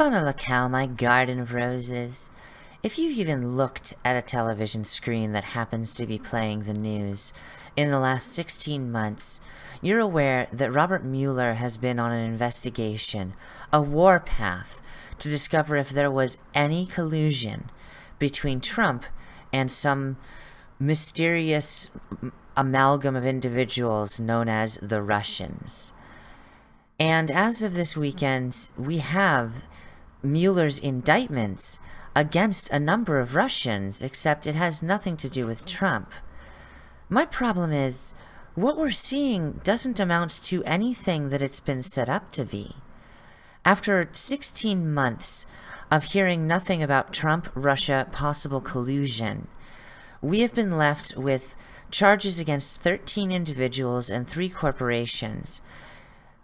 Bona la cow, my garden of roses. If you've even looked at a television screen that happens to be playing the news in the last 16 months, you're aware that Robert Mueller has been on an investigation, a warpath, to discover if there was any collusion between Trump and some mysterious amalgam of individuals known as the Russians. And as of this weekend, we have Mueller's indictments against a number of Russians, except it has nothing to do with Trump. My problem is, what we're seeing doesn't amount to anything that it's been set up to be. After 16 months of hearing nothing about Trump-Russia possible collusion, we have been left with charges against 13 individuals and three corporations,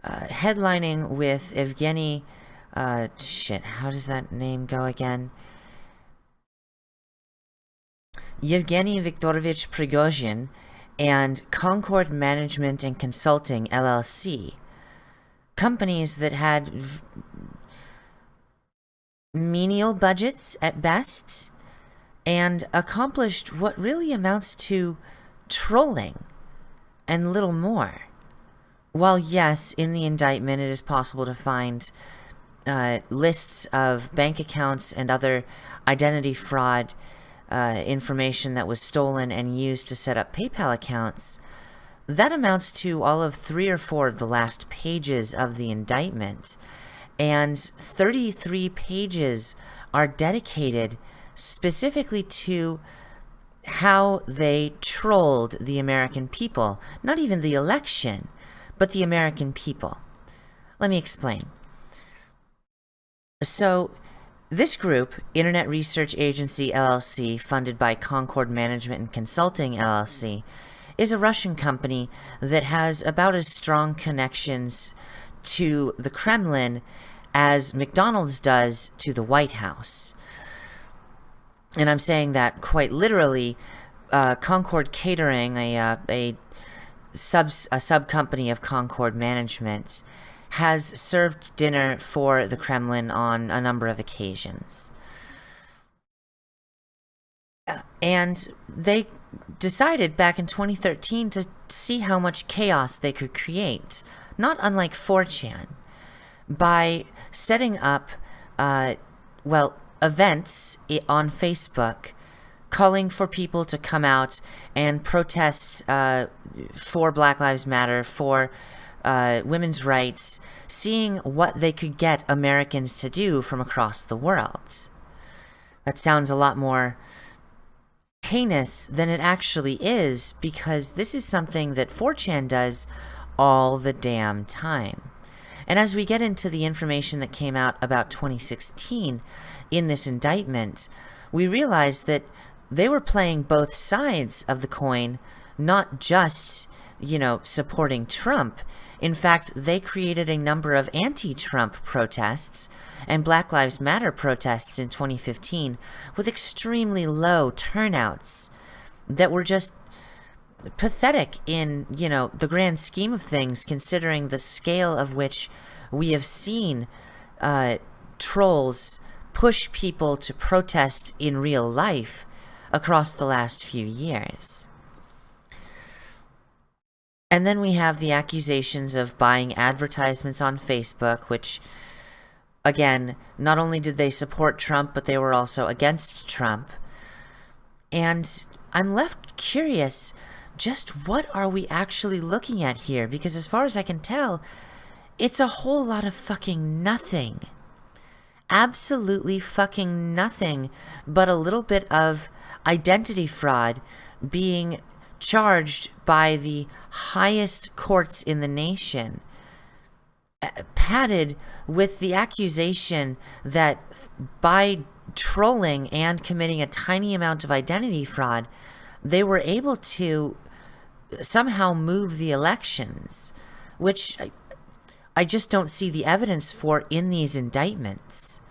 uh, headlining with Evgeny uh, shit, how does that name go again? Yevgeny Viktorovich Prigozhin and Concord Management and Consulting LLC, companies that had menial budgets at best and accomplished what really amounts to trolling and little more. While yes, in the indictment it is possible to find uh, lists of bank accounts and other identity fraud uh, information that was stolen and used to set up PayPal accounts, that amounts to all of three or four of the last pages of the indictment. And 33 pages are dedicated specifically to how they trolled the American people. Not even the election, but the American people. Let me explain. So, this group, Internet Research Agency LLC, funded by Concord Management and Consulting LLC, is a Russian company that has about as strong connections to the Kremlin as McDonald's does to the White House. And I'm saying that quite literally. Uh, Concord Catering, a, uh, a sub a sub company of Concord Management, has served dinner for the Kremlin on a number of occasions. And they decided back in 2013 to see how much chaos they could create, not unlike 4chan, by setting up, uh, well, events on Facebook calling for people to come out and protest uh, for Black Lives Matter, for uh, women's rights, seeing what they could get Americans to do from across the world. That sounds a lot more heinous than it actually is because this is something that 4chan does all the damn time. And as we get into the information that came out about 2016 in this indictment, we realize that they were playing both sides of the coin, not just, you know, supporting Trump. In fact, they created a number of anti-Trump protests and Black Lives Matter protests in 2015 with extremely low turnouts that were just pathetic in, you know, the grand scheme of things, considering the scale of which we have seen uh, trolls push people to protest in real life across the last few years. And then we have the accusations of buying advertisements on Facebook, which, again, not only did they support Trump, but they were also against Trump. And I'm left curious, just what are we actually looking at here? Because as far as I can tell, it's a whole lot of fucking nothing. Absolutely fucking nothing but a little bit of identity fraud being charged by the highest courts in the nation, uh, padded with the accusation that by trolling and committing a tiny amount of identity fraud, they were able to somehow move the elections, which I, I just don't see the evidence for in these indictments.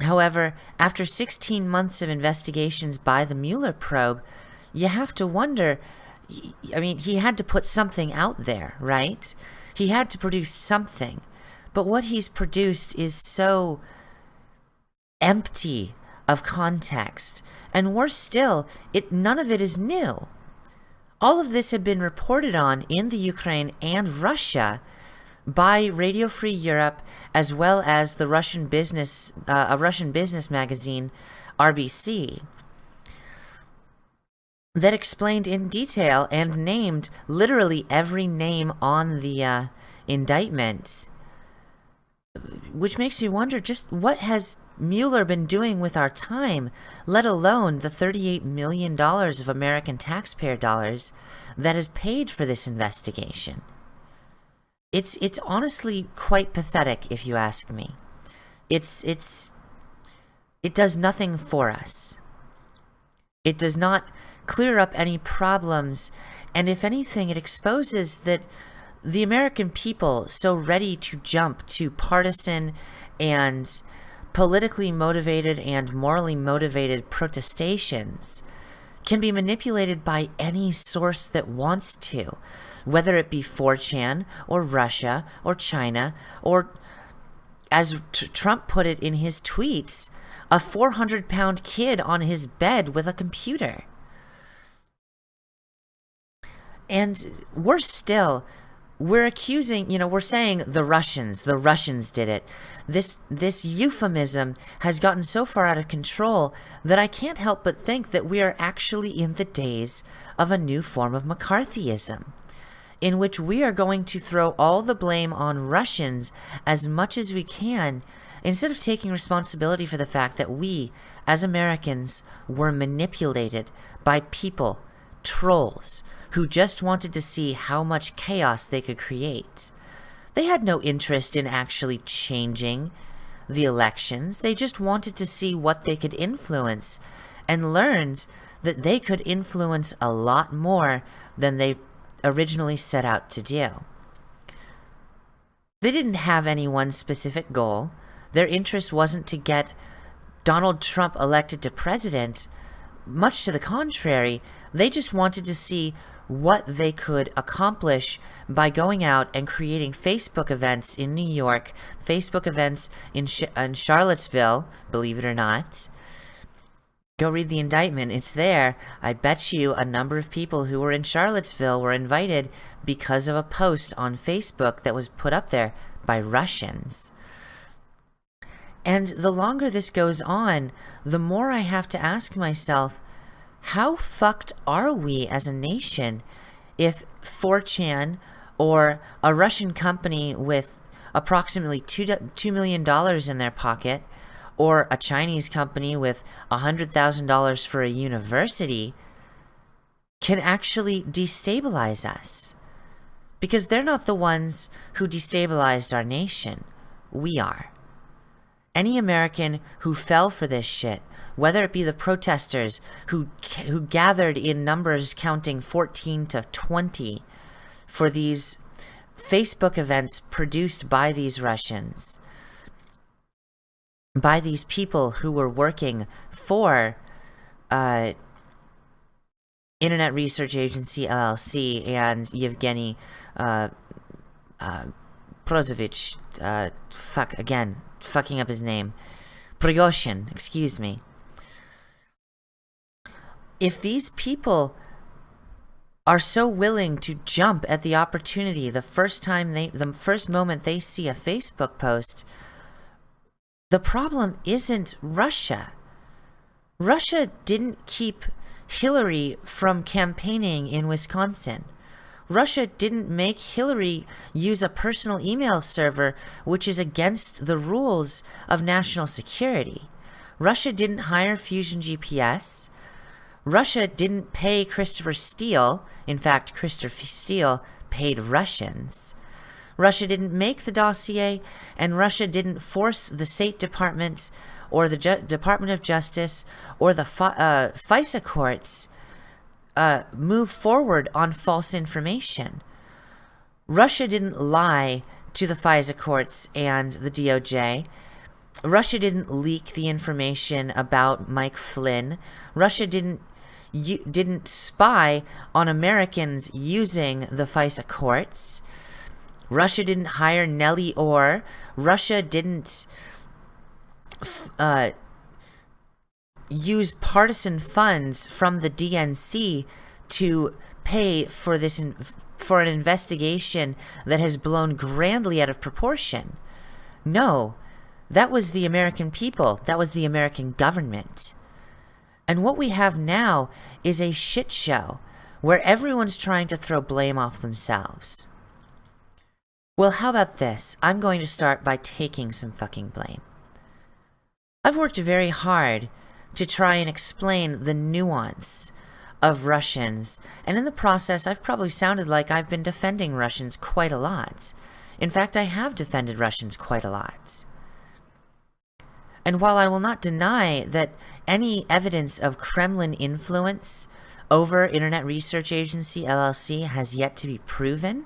However, after 16 months of investigations by the Mueller probe, you have to wonder, I mean, he had to put something out there, right? He had to produce something. But what he's produced is so empty of context. And worse still, it none of it is new. All of this had been reported on in the Ukraine and Russia by Radio Free Europe, as well as the Russian business, uh, a Russian business magazine, RBC, that explained in detail and named literally every name on the uh, indictment, which makes me wonder just what has Mueller been doing with our time, let alone the $38 million of American taxpayer dollars that is paid for this investigation. It's it's honestly quite pathetic if you ask me. It's it's it does nothing for us. It does not clear up any problems and if anything it exposes that the American people so ready to jump to partisan and politically motivated and morally motivated protestations can be manipulated by any source that wants to whether it be 4chan or Russia or China or, as T Trump put it in his tweets, a 400 pound kid on his bed with a computer. And worse still, we're accusing, you know, we're saying the Russians, the Russians did it. This this euphemism has gotten so far out of control that I can't help but think that we are actually in the days of a new form of McCarthyism in which we are going to throw all the blame on Russians as much as we can instead of taking responsibility for the fact that we, as Americans, were manipulated by people, trolls, who just wanted to see how much chaos they could create. They had no interest in actually changing the elections. They just wanted to see what they could influence and learned that they could influence a lot more than they originally set out to do. They didn't have any one specific goal. Their interest wasn't to get Donald Trump elected to president. Much to the contrary, they just wanted to see what they could accomplish by going out and creating Facebook events in New York, Facebook events in, Sh in Charlottesville, believe it or not, Go read the indictment. It's there. I bet you a number of people who were in Charlottesville were invited because of a post on Facebook that was put up there by Russians. And the longer this goes on, the more I have to ask myself, how fucked are we as a nation if 4chan or a Russian company with approximately $2, $2 million in their pocket or a Chinese company with $100,000 for a university can actually destabilize us. Because they're not the ones who destabilized our nation. We are. Any American who fell for this shit, whether it be the protesters who, who gathered in numbers counting 14 to 20 for these Facebook events produced by these Russians, by these people who were working for uh, Internet Research Agency LLC and Yevgeny uh, uh, Prozovich, uh, fuck, again, fucking up his name, Prigozhin, excuse me. If these people are so willing to jump at the opportunity the first time they, the first moment they see a Facebook post, the problem isn't Russia. Russia didn't keep Hillary from campaigning in Wisconsin. Russia didn't make Hillary use a personal email server which is against the rules of national security. Russia didn't hire Fusion GPS. Russia didn't pay Christopher Steele. In fact, Christopher Steele paid Russians. Russia didn't make the dossier, and Russia didn't force the State Department or the Ju Department of Justice or the uh, FISA courts uh, move forward on false information. Russia didn't lie to the FISA courts and the DOJ. Russia didn't leak the information about Mike Flynn. Russia didn't didn't spy on Americans using the FISA courts. Russia didn't hire Nellie Ohr. Russia didn't uh, use partisan funds from the DNC to pay for this for an investigation that has blown grandly out of proportion. No, that was the American people. That was the American government. And what we have now is a shit show where everyone's trying to throw blame off themselves. Well, how about this? I'm going to start by taking some fucking blame. I've worked very hard to try and explain the nuance of Russians, and in the process, I've probably sounded like I've been defending Russians quite a lot. In fact, I have defended Russians quite a lot. And while I will not deny that any evidence of Kremlin influence over Internet Research Agency LLC has yet to be proven,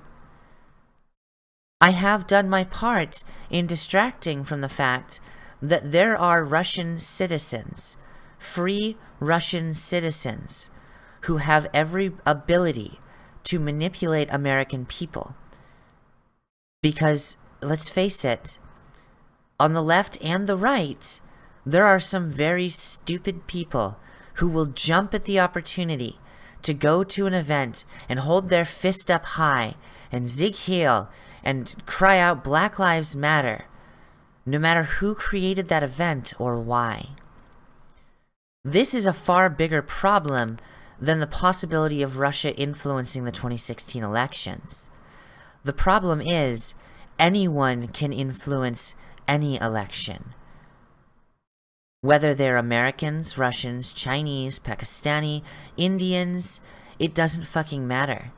I have done my part in distracting from the fact that there are Russian citizens, free Russian citizens, who have every ability to manipulate American people. Because, let's face it, on the left and the right, there are some very stupid people who will jump at the opportunity to go to an event and hold their fist up high and zig heal and cry out Black Lives Matter, no matter who created that event or why. This is a far bigger problem than the possibility of Russia influencing the 2016 elections. The problem is anyone can influence any election. Whether they're Americans, Russians, Chinese, Pakistani, Indians, it doesn't fucking matter.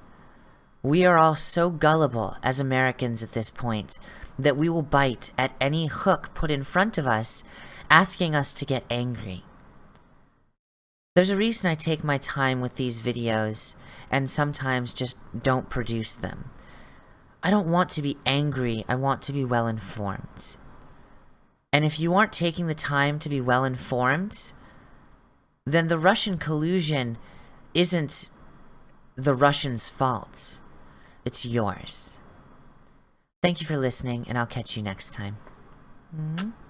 We are all so gullible as Americans at this point that we will bite at any hook put in front of us, asking us to get angry. There's a reason I take my time with these videos and sometimes just don't produce them. I don't want to be angry, I want to be well informed. And if you aren't taking the time to be well informed, then the Russian collusion isn't the Russians' fault. It's yours. Thank you for listening, and I'll catch you next time. Mm -hmm.